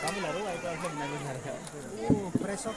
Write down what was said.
तिलहरू आइपल्छ pressure